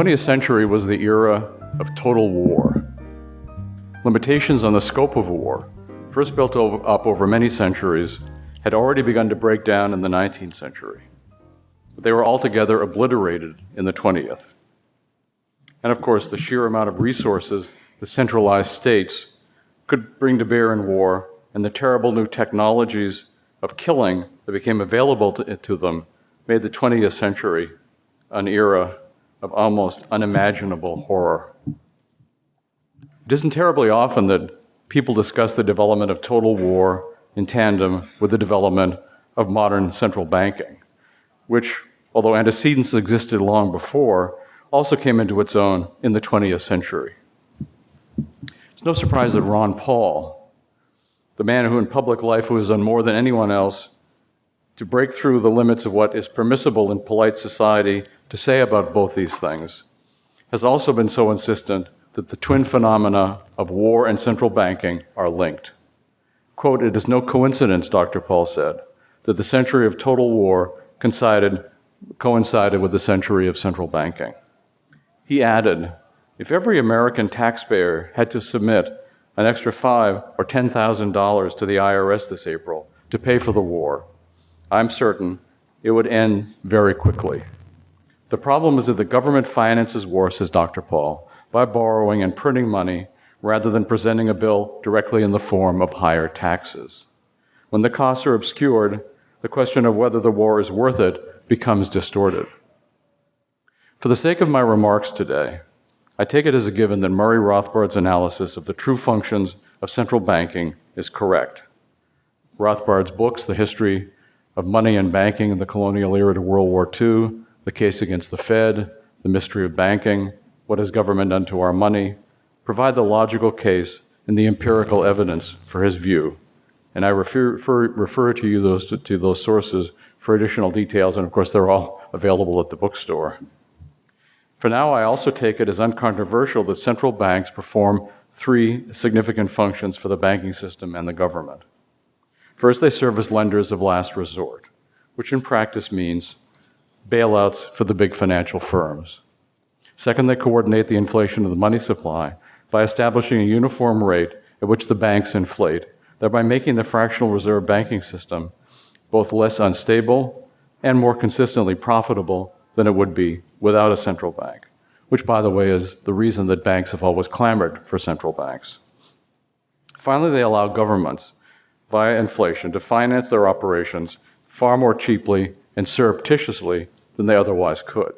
20th century was the era of total war. Limitations on the scope of war, first built up over many centuries, had already begun to break down in the 19th century. But they were altogether obliterated in the 20th. And of course, the sheer amount of resources the centralized states could bring to bear in war and the terrible new technologies of killing that became available to, to them made the 20th century an era of almost unimaginable horror. It isn't terribly often that people discuss the development of total war in tandem with the development of modern central banking, which, although antecedents existed long before, also came into its own in the 20th century. It's no surprise that Ron Paul, the man who in public life who has done more than anyone else to break through the limits of what is permissible in polite society to say about both these things, has also been so insistent that the twin phenomena of war and central banking are linked. Quote, it is no coincidence, Dr. Paul said, that the century of total war coincided, coincided with the century of central banking. He added, if every American taxpayer had to submit an extra five or ten thousand dollars to the IRS this April to pay for the war, I'm certain it would end very quickly. The problem is that the government finances war, says Dr. Paul, by borrowing and printing money rather than presenting a bill directly in the form of higher taxes. When the costs are obscured, the question of whether the war is worth it becomes distorted. For the sake of my remarks today, I take it as a given that Murray Rothbard's analysis of the true functions of central banking is correct. Rothbard's books, The History of Money and Banking in the Colonial Era to World War II, The Case Against the Fed, The Mystery of Banking, What Has Government Done to Our Money, provide the logical case and the empirical evidence for his view. And I refer, refer, refer to you those, to, to those sources for additional details, and of course, they're all available at the bookstore. For now, I also take it as uncontroversial that central banks perform three significant functions for the banking system and the government. First, they serve as lenders of last resort, which in practice means bailouts for the big financial firms. Second, they coordinate the inflation of the money supply by establishing a uniform rate at which the banks inflate, thereby making the fractional reserve banking system both less unstable and more consistently profitable than it would be without a central bank, which, by the way, is the reason that banks have always clamored for central banks. Finally, they allow governments, via inflation, to finance their operations far more cheaply and surreptitiously than they otherwise could.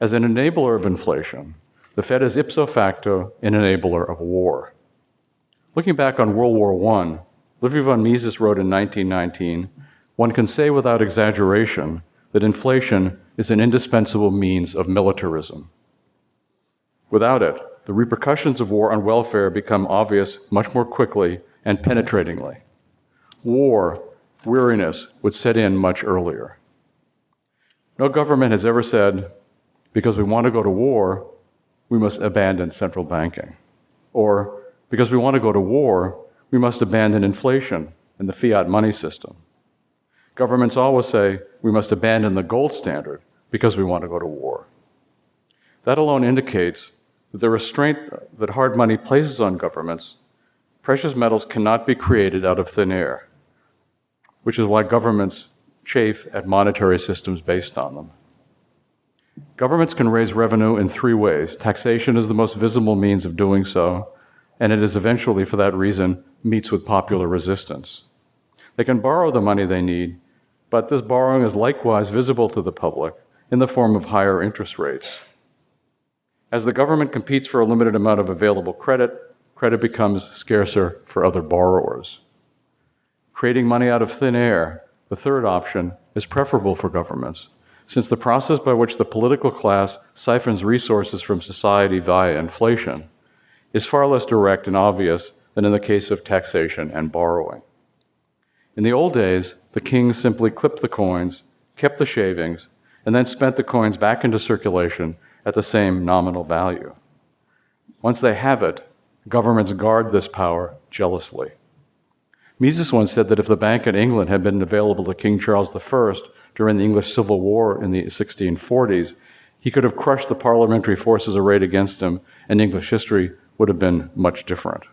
As an enabler of inflation, the Fed is ipso facto an enabler of war. Looking back on World War I, Ludwig von Mises wrote in 1919 one can say without exaggeration that inflation is an indispensable means of militarism. Without it, the repercussions of war on welfare become obvious much more quickly and penetratingly. War, weariness, would set in much earlier. No government has ever said, because we want to go to war, we must abandon central banking. Or, because we want to go to war, we must abandon inflation and the fiat money system. Governments always say we must abandon the gold standard because we want to go to war. That alone indicates that the restraint that hard money places on governments, precious metals cannot be created out of thin air, which is why governments chafe at monetary systems based on them. Governments can raise revenue in three ways. Taxation is the most visible means of doing so, and it is eventually, for that reason, meets with popular resistance. They can borrow the money they need, but this borrowing is likewise visible to the public in the form of higher interest rates. As the government competes for a limited amount of available credit, credit becomes scarcer for other borrowers. Creating money out of thin air, the third option, is preferable for governments since the process by which the political class siphons resources from society via inflation is far less direct and obvious than in the case of taxation and borrowing. In the old days, the kings simply clipped the coins, kept the shavings, and then spent the coins back into circulation at the same nominal value. Once they have it, governments guard this power jealously. Mises once said that if the Bank in England had been available to King Charles I during the English Civil War in the 1640s, He could have crushed the parliamentary forces arrayed against him, and English history would have been much different.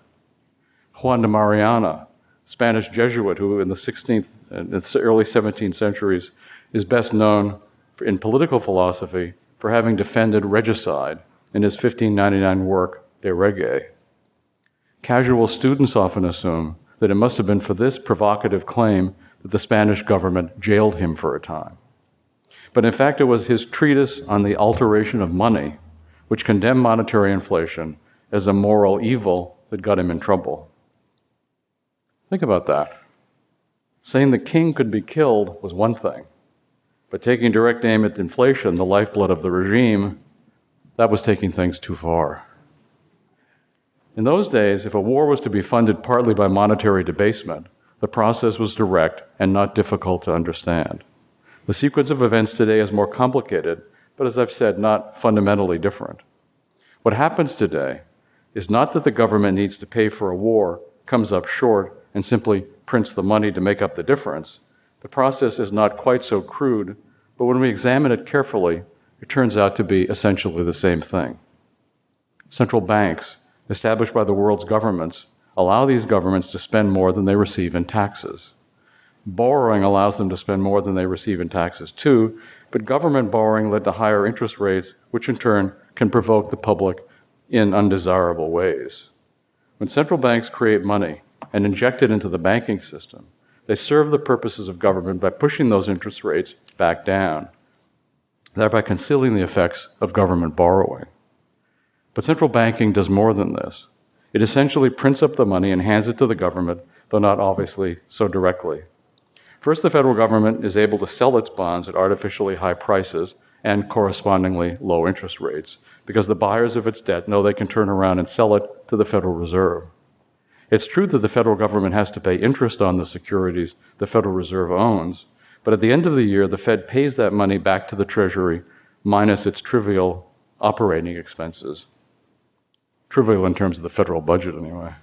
Juan de Mariana, Spanish Jesuit who in the 16th and uh, early 17th centuries is best known in political philosophy for having defended regicide in his 1599 work De Rege. Casual students often assume that it must have been for this provocative claim that the Spanish government jailed him for a time. But in fact, it was his treatise on the alteration of money which condemned monetary inflation as a moral evil that got him in trouble. Think about that. Saying the king could be killed was one thing, but taking direct aim at inflation, the lifeblood of the regime, that was taking things too far. In those days, if a war was to be funded partly by monetary debasement, the process was direct and not difficult to understand. The sequence of events today is more complicated, but as I've said, not fundamentally different. What happens today is not that the government needs to pay for a war, comes up short, and simply prints the money to make up the difference. The process is not quite so crude, but when we examine it carefully, it turns out to be essentially the same thing. Central banks, established by the world's governments, allow these governments to spend more than they receive in taxes. Borrowing allows them to spend more than they receive in taxes too, but government borrowing led to higher interest rates, which in turn can provoke the public in undesirable ways. When central banks create money and inject it into the banking system, they serve the purposes of government by pushing those interest rates back down, thereby concealing the effects of government borrowing. But central banking does more than this. It essentially prints up the money and hands it to the government, though not obviously so directly. First, the federal government is able to sell its bonds at artificially high prices and correspondingly low interest rates because the buyers of its debt know they can turn around and sell it to the Federal Reserve. It's true that the federal government has to pay interest on the securities the Federal Reserve owns, but at the end of the year, the Fed pays that money back to the Treasury minus its trivial operating expenses. Trivial in terms of the federal budget, anyway.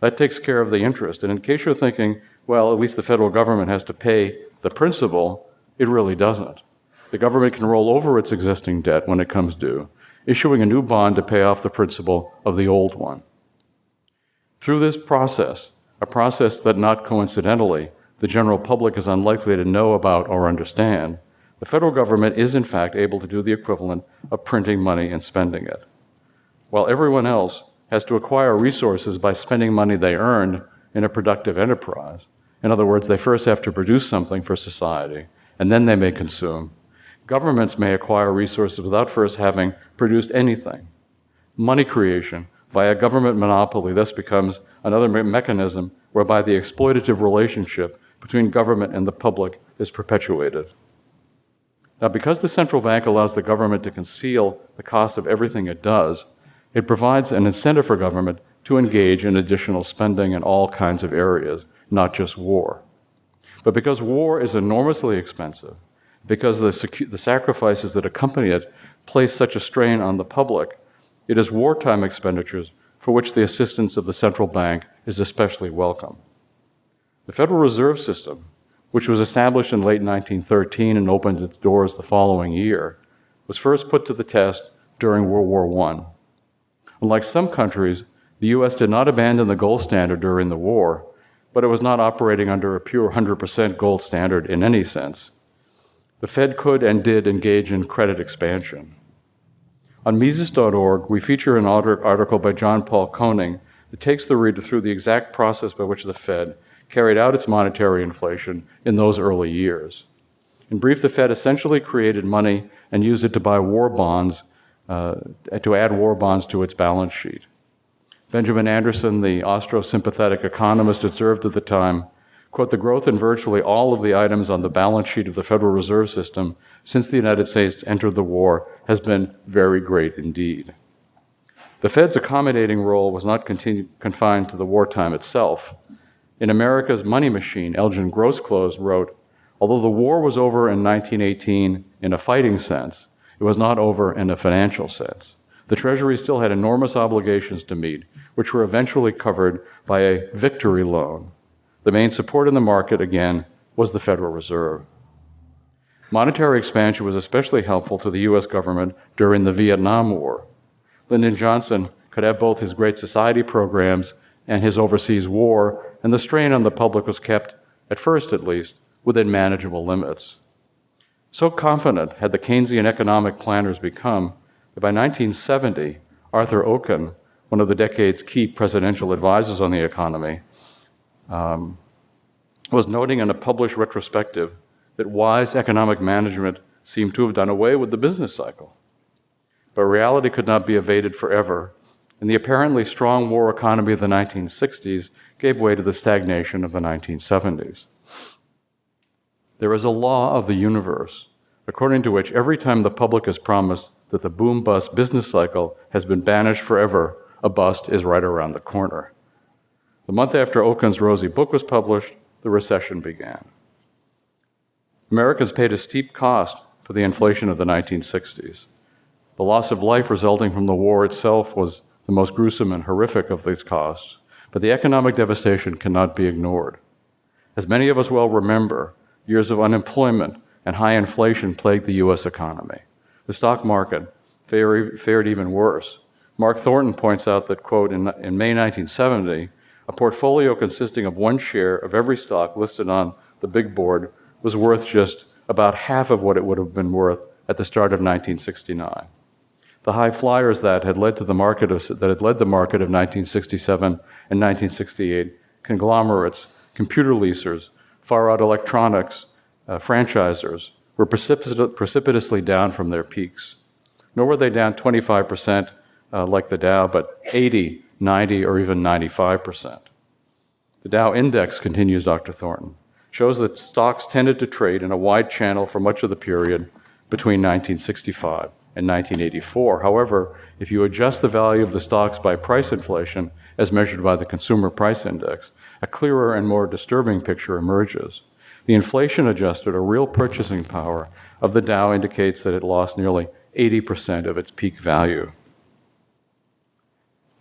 That takes care of the interest. And in case you're thinking, well, at least the federal government has to pay the principal, it really doesn't. The government can roll over its existing debt when it comes due, issuing a new bond to pay off the principal of the old one. Through this process, a process that not coincidentally the general public is unlikely to know about or understand, the federal government is in fact able to do the equivalent of printing money and spending it. While everyone else has to acquire resources by spending money they earned in a productive enterprise. In other words, they first have to produce something for society, and then they may consume. Governments may acquire resources without first having produced anything. Money creation via government monopoly thus becomes another me mechanism whereby the exploitative relationship between government and the public is perpetuated. Now, because the central bank allows the government to conceal the cost of everything it does, it provides an incentive for government to engage in additional spending in all kinds of areas, not just war. But because war is enormously expensive, because the, the sacrifices that accompany it place such a strain on the public, it is wartime expenditures for which the assistance of the central bank is especially welcome. The Federal Reserve System, which was established in late 1913 and opened its doors the following year, was first put to the test during World War I. Unlike some countries, the U.S. did not abandon the gold standard during the war, but it was not operating under a pure 100% gold standard in any sense. The Fed could and did engage in credit expansion. On Mises.org, we feature an article by John Paul Koning that takes the reader through the exact process by which the Fed carried out its monetary inflation in those early years. In brief, the Fed essentially created money and used it to buy war bonds uh, to add war bonds to its balance sheet. Benjamin Anderson, the Austro-sympathetic economist, observed at the time, quote, the growth in virtually all of the items on the balance sheet of the Federal Reserve System since the United States entered the war has been very great indeed. The Fed's accommodating role was not confined to the wartime itself. In America's Money Machine, Elgin Grosclose wrote, although the war was over in 1918 in a fighting sense, it was not over in a financial sense. The Treasury still had enormous obligations to meet, which were eventually covered by a victory loan. The main support in the market, again, was the Federal Reserve. Monetary expansion was especially helpful to the US government during the Vietnam War. Lyndon Johnson could have both his Great Society programs and his overseas war, and the strain on the public was kept, at first at least, within manageable limits. So confident had the Keynesian economic planners become that by 1970, Arthur Okun, one of the decade's key presidential advisors on the economy, um, was noting in a published retrospective that wise economic management seemed to have done away with the business cycle. But reality could not be evaded forever, and the apparently strong war economy of the 1960s gave way to the stagnation of the 1970s. There is a law of the universe, according to which every time the public is promised that the boom bust business cycle has been banished forever, a bust is right around the corner. The month after Okun's rosy book was published, the recession began. Americans paid a steep cost for the inflation of the 1960s. The loss of life resulting from the war itself was the most gruesome and horrific of these costs, but the economic devastation cannot be ignored. As many of us well remember, years of unemployment and high inflation plagued the U.S. economy. The stock market fared even worse. Mark Thornton points out that, quote, in, in May 1970, a portfolio consisting of one share of every stock listed on the big board was worth just about half of what it would have been worth at the start of 1969. The high flyers that had led to the market of, that had led the market of 1967 and 1968, conglomerates, computer leasers, far out electronics, uh, franchisers, were precipit- precipitously down from their peaks. Nor were they down 25% uh, like the Dow, but 80, 90, or even 95%. The Dow index, continues Dr. Thornton, shows that stocks tended to trade in a wide channel for much of the period between 1965 and 1984. However, if you adjust the value of the stocks by price inflation, as measured by the Consumer Price Index, a clearer and more disturbing picture emerges. The inflation adjusted or real purchasing power of the Dow indicates that it lost nearly 80% of its peak value.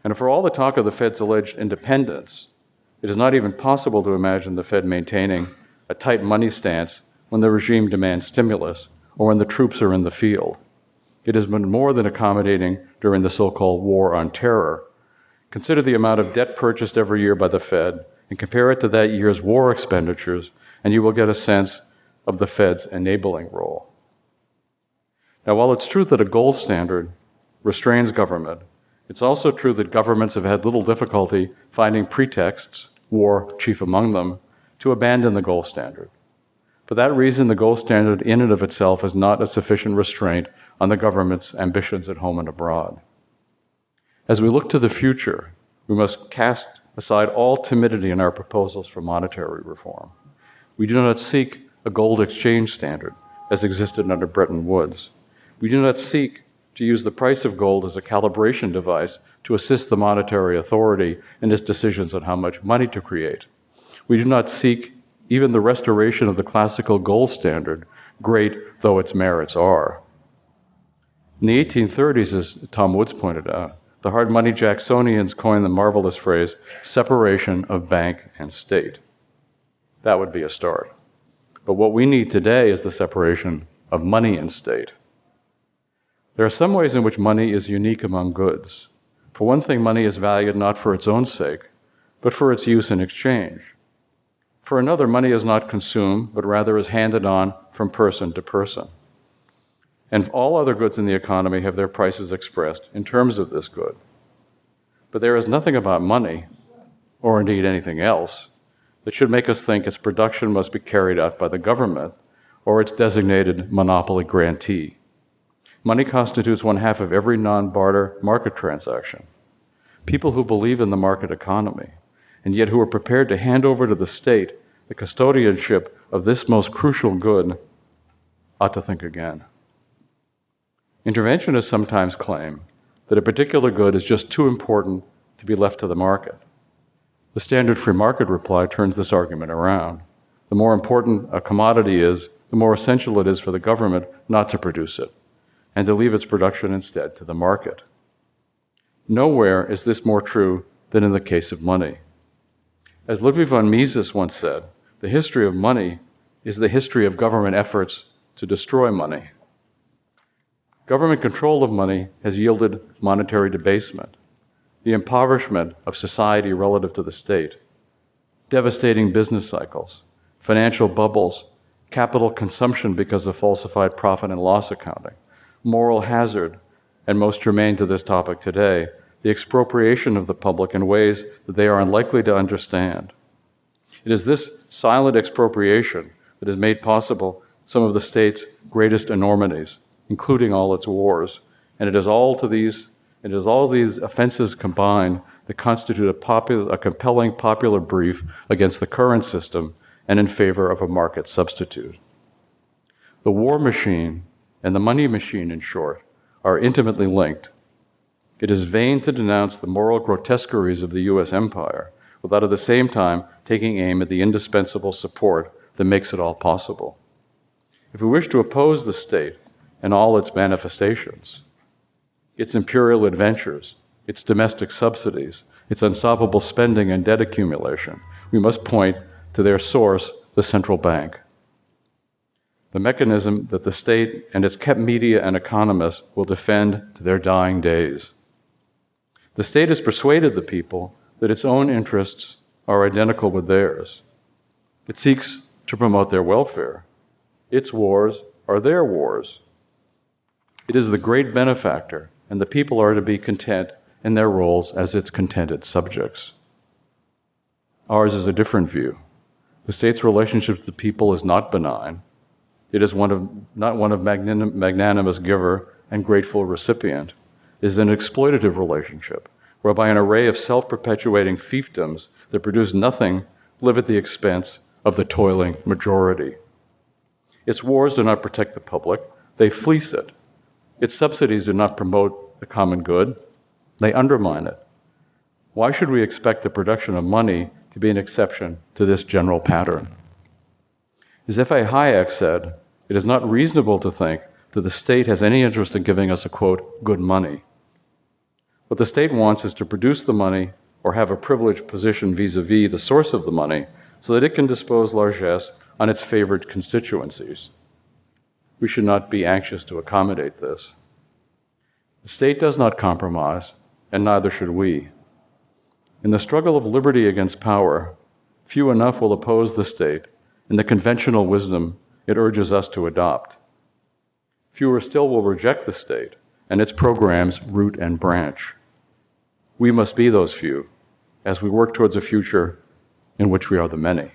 And for all the talk of the Fed's alleged independence, it is not even possible to imagine the Fed maintaining a tight money stance when the regime demands stimulus or when the troops are in the field. It has been more than accommodating during the so called war on terror. Consider the amount of debt purchased every year by the Fed and compare it to that year's war expenditures and you will get a sense of the Fed's enabling role. Now, while it's true that a gold standard restrains government, it's also true that governments have had little difficulty finding pretexts, war chief among them, to abandon the gold standard. For that reason, the gold standard in and of itself is not a sufficient restraint on the government's ambitions at home and abroad. As we look to the future, we must cast aside all timidity in our proposals for monetary reform. We do not seek a gold exchange standard as existed under Bretton Woods. We do not seek to use the price of gold as a calibration device to assist the monetary authority in its decisions on how much money to create. We do not seek even the restoration of the classical gold standard, great though its merits are. In the 1830s, as Tom Woods pointed out, the hard money Jacksonians coined the marvelous phrase separation of bank and state. That would be a start. But what we need today is the separation of money and state. There are some ways in which money is unique among goods. For one thing, money is valued not for its own sake, but for its use in exchange. For another, money is not consumed, but rather is handed on from person to person. And all other goods in the economy have their prices expressed in terms of this good. But there is nothing about money, or indeed anything else, that should make us think its production must be carried out by the government or its designated monopoly grantee. Money constitutes one half of every non barter market transaction. People who believe in the market economy and yet who are prepared to hand over to the state the custodianship of this most crucial good ought to think again. Interventionists sometimes claim that a particular good is just too important to be left to the market. The standard free market reply turns this argument around. The more important a commodity is, the more essential it is for the government not to produce it, and to leave its production instead to the market. Nowhere is this more true than in the case of money. As Ludwig von Mises once said, the history of money is the history of government efforts to destroy money. Government control of money has yielded monetary debasement, the impoverishment of society relative to the state, devastating business cycles, financial bubbles, capital consumption because of falsified profit and loss accounting, moral hazard, and most germane to this topic today, the expropriation of the public in ways that they are unlikely to understand. It is this silent expropriation that has made possible some of the state's greatest enormities, including all its wars. And it is all to these, it is all these offenses combined that constitute a, popular, a compelling popular brief against the current system and in favor of a market substitute. The war machine and the money machine, in short, are intimately linked. It is vain to denounce the moral grotesqueries of the US empire without at the same time taking aim at the indispensable support that makes it all possible. If we wish to oppose the state and all its manifestations, its imperial adventures, its domestic subsidies, its unstoppable spending and debt accumulation, we must point to their source, the central bank. The mechanism that the state and its kept media and economists will defend to their dying days. The state has persuaded the people that its own interests are identical with theirs. It seeks to promote their welfare. Its wars are their wars. It is the great benefactor, and the people are to be content in their roles as its contented subjects. Ours is a different view. The state's relationship to the people is not benign. It is one of, not one of magnanim, magnanimous giver and grateful recipient. It is an exploitative relationship, whereby an array of self perpetuating fiefdoms that produce nothing live at the expense of the toiling majority. Its wars do not protect the public, they fleece it. Its subsidies do not promote the common good, they undermine it. Why should we expect the production of money to be an exception to this general pattern? As F.A. Hayek said, it is not reasonable to think that the state has any interest in giving us a quote, good money. What the state wants is to produce the money or have a privileged position vis a vis the source of the money so that it can dispose largesse on its favored constituencies. We should not be anxious to accommodate this. The state does not compromise, and neither should we. In the struggle of liberty against power, few enough will oppose the state and the conventional wisdom it urges us to adopt. Fewer still will reject the state and its programs root and branch. We must be those few as we work towards a future in which we are the many.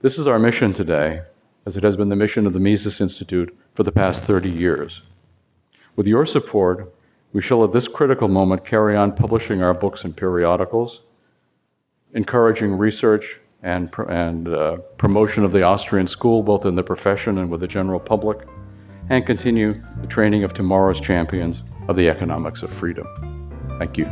This is our mission today, as it has been the mission of the Mises Institute for the past 30 years. With your support, we shall at this critical moment carry on publishing our books and periodicals, encouraging research and, and uh, promotion of the Austrian school, both in the profession and with the general public, and continue the training of tomorrow's champions of the economics of freedom. Thank you.